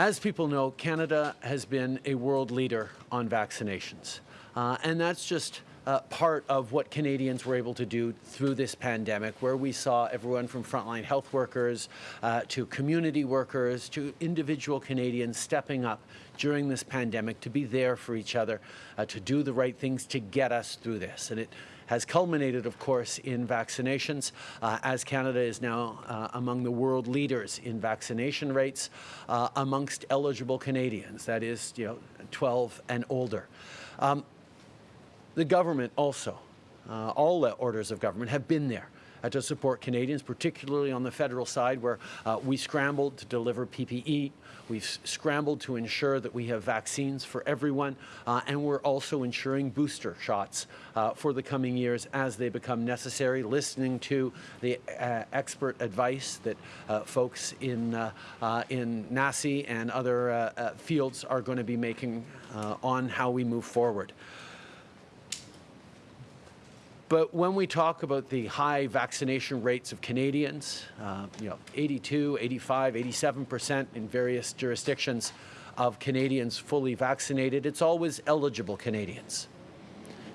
As people know, Canada has been a world leader on vaccinations. Uh, and that's just uh, part of what Canadians were able to do through this pandemic, where we saw everyone from frontline health workers uh, to community workers to individual Canadians stepping up during this pandemic to be there for each other, uh, to do the right things to get us through this. And it has culminated, of course, in vaccinations, uh, as Canada is now uh, among the world leaders in vaccination rates uh, amongst eligible Canadians, that is, you know, 12 and older. Um, the government also, uh, all the orders of government have been there to support Canadians, particularly on the federal side where uh, we scrambled to deliver PPE. We've scrambled to ensure that we have vaccines for everyone, uh, and we're also ensuring booster shots uh, for the coming years as they become necessary, listening to the uh, expert advice that uh, folks in, in NACI and other fields are going to be making on how we move forward. But when we talk about the high vaccination rates of Canadians, uh, you know, 82, 85, 87 percent in various jurisdictions of Canadians fully vaccinated, it's always eligible Canadians.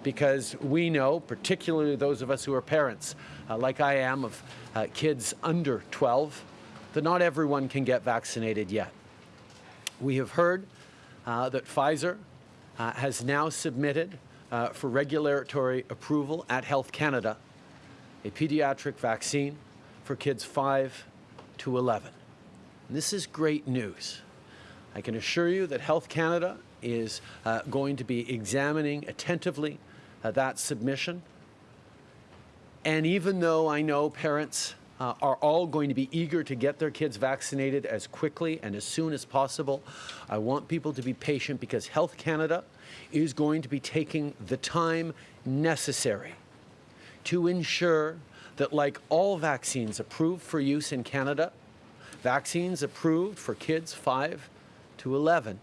Because we know, particularly those of us who are parents, uh, like I am, of uh, kids under 12, that not everyone can get vaccinated yet. We have heard uh, that Pfizer uh, has now submitted uh, for regulatory approval at Health Canada a pediatric vaccine for kids 5 to 11. And this is great news. I can assure you that Health Canada is uh, going to be examining attentively uh, that submission. And even though I know parents uh, are all going to be eager to get their kids vaccinated as quickly and as soon as possible, I want people to be patient because Health Canada is going to be taking the time necessary to ensure that like all vaccines approved for use in Canada, vaccines approved for kids 5 to 11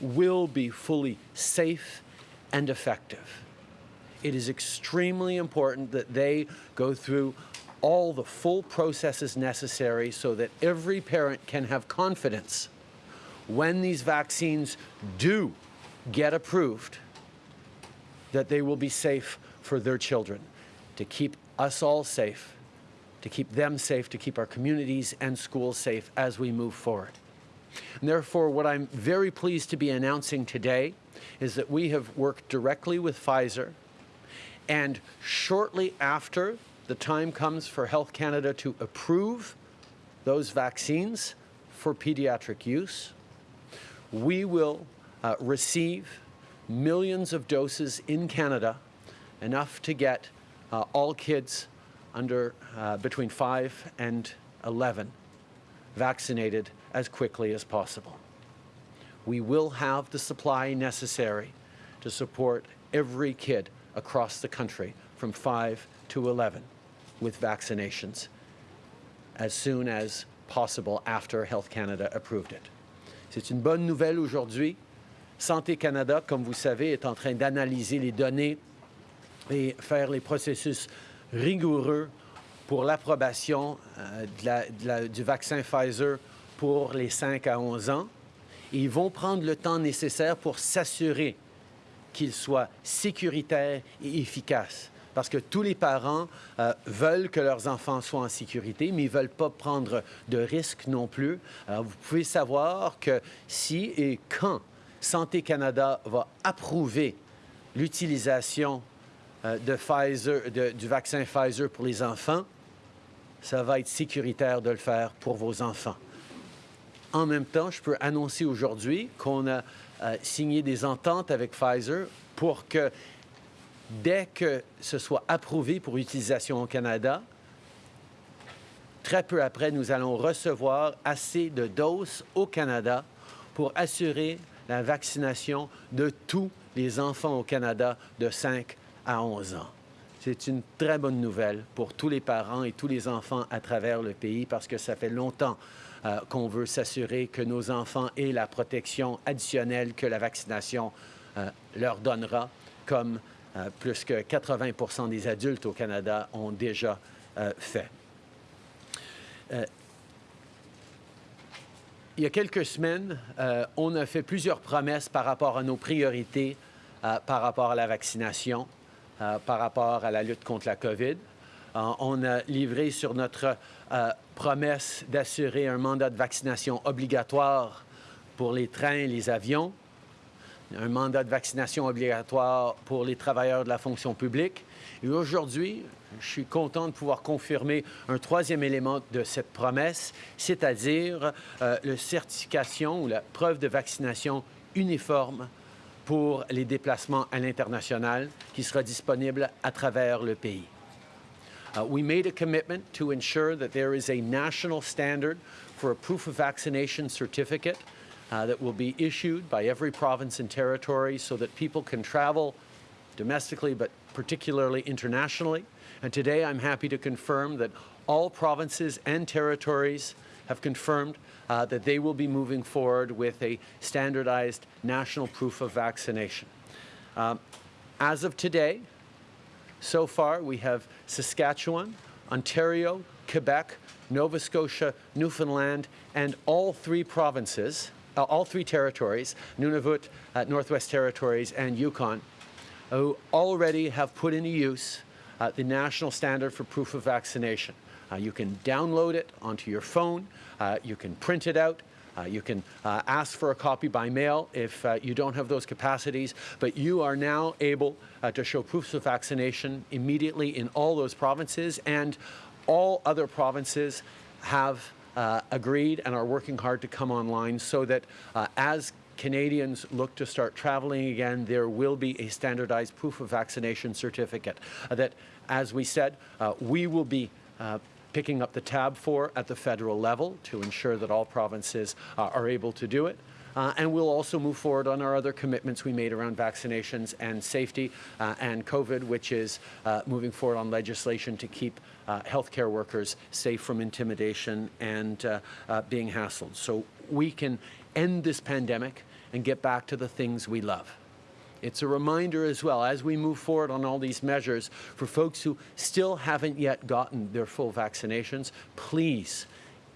will be fully safe and effective. It is extremely important that they go through all the full processes necessary so that every parent can have confidence when these vaccines do get approved, that they will be safe for their children, to keep us all safe, to keep them safe, to keep our communities and schools safe as we move forward. And therefore, what I'm very pleased to be announcing today is that we have worked directly with Pfizer, and shortly after the time comes for Health Canada to approve those vaccines for pediatric use, we will uh, receive millions of doses in Canada, enough to get uh, all kids under uh, between 5 and 11 vaccinated as quickly as possible. We will have the supply necessary to support every kid across the country from 5 to 11 with vaccinations as soon as possible after Health Canada approved it. C'est une bonne nouvelle aujourd'hui Santé Canada, comme vous savez, est en train d'analyser les données et faire les processus rigoureux pour l'approbation euh, du vaccin Pfizer pour les 5 à 11 ans. ils vont prendre le temps nécessaire pour s'assurer qu'il soit sécuritaire et efficace. Parce que tous les parents euh, veulent que leurs enfants soient en sécurité, mais ils ne veulent pas prendre de risques non plus. vous pouvez savoir que si et quand Santé Canada va approuver l'utilisation euh, du vaccin Pfizer pour les enfants, ça va être sécuritaire de le faire pour vos enfants. En même temps, je peux annoncer aujourd'hui qu'on a euh, signé des ententes avec Pfizer pour que dès que ce soit approuvé pour utilisation au Canada, très peu après, nous allons recevoir assez de doses au Canada pour assurer la vaccination de tous les enfants au Canada de 5 à 11 ans. C'est une très bonne nouvelle pour tous les parents et tous les enfants à travers le pays parce que ça fait longtemps euh, qu'on veut s'assurer que nos enfants aient la protection additionnelle que la vaccination euh, leur donnera, comme plus que 80% des adultes au Canada ont déjà il y a quelques semaines, euh, on a fait plusieurs promesses par rapport à nos priorités, euh, par rapport à la vaccination, euh, par rapport à la lutte contre la COVID. on a livré sur notre promesse d'assurer un mandat de vaccination obligatoire pour les trains et les avions, un mandat de vaccination obligatoire pour les travailleurs de la fonction publique. Et aujourd'hui, je suis content de pouvoir confirmer un troisième élément de cette promesse, c'est-à-dire euh, la certification ou la preuve de vaccination uniforme pour les déplacements à l'international qui sera disponible à travers le pays. Uh, we made a commitment to ensure that there is a national standard for a proof of vaccination certificate uh, that will be issued by every province and territory so that people can travel domestically but particularly internationally. And today I'm happy to confirm that all provinces and territories have confirmed uh, that they will be moving forward with a standardized national proof of vaccination. Um, as of today, so far we have Saskatchewan, Ontario, Quebec, Nova Scotia, Newfoundland, and all three provinces, all three territories, Nunavut, uh, Northwest Territories, and Yukon, who already have put into use uh, the national standard for proof of vaccination. Uh, you can download it onto your phone, uh, you can print it out, uh, you can uh, ask for a copy by mail if uh, you don't have those capacities, but you are now able to show proofs of vaccination immediately in all those provinces, and all other provinces have agreed and are working hard to come online so that as Canadians look to start traveling again, there will be a standardized proof of vaccination certificate uh, that, as we said, uh, we will be uh, picking up the tab for at the federal level to ensure that all provinces uh, are able to do it. Uh, and we'll also move forward on our other commitments we made around vaccinations and safety uh, and COVID, which is uh, moving forward on legislation to keep uh, healthcare workers safe from intimidation and being hassled. So we can end this pandemic and get back to the things we love. It's a reminder as well, as we move forward on all these measures, for folks who still haven't yet gotten their full vaccinations, please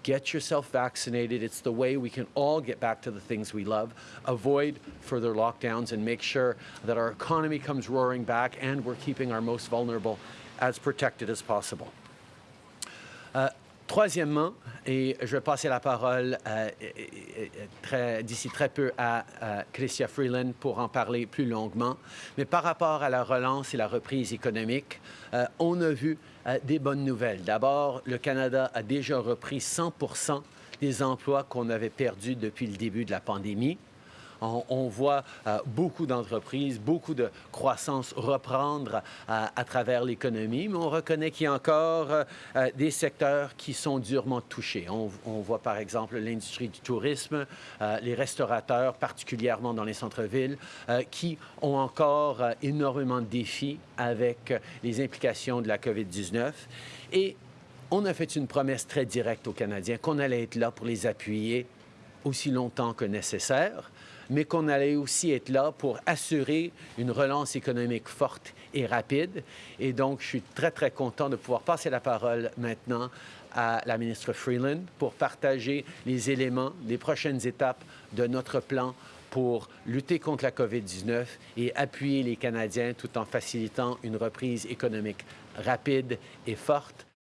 get yourself vaccinated. It's the way we can all get back to the things we love, avoid further lockdowns, and make sure that our economy comes roaring back and we're keeping our most vulnerable as protected as possible. Uh, Troisièmement, et je vais passer la parole euh, d'ici très peu à, Christia Freeland pour en parler plus longuement, mais par rapport à la relance et la reprise économique, euh, on a vu euh, des bonnes nouvelles. D'abord, le Canada a déjà repris 100 des emplois qu'on avait perdus depuis le début de la pandémie on, voit euh, beaucoup d'entreprises, beaucoup de croissance reprendre euh, à travers l'économie, mais on reconnaît qu'il y a encore euh, des secteurs qui sont durement touchés. On, voit par exemple l'industrie du tourisme, les restaurateurs, particulièrement dans les centres-villes, qui ont encore énormément de défis avec les implications de la COVID-19. Et on a fait une promesse très directe aux Canadiens qu'on allait être là pour les appuyer aussi longtemps que nécessaire mais qu'on allait aussi être là pour assurer une relance économique forte et rapide. Et donc, je suis très, très content de pouvoir passer la parole maintenant à la ministre Freeland pour partager les éléments, les prochaines étapes de notre plan pour lutter contre la COVID-19 et appuyer les Canadiens tout en facilitant une reprise économique rapide et forte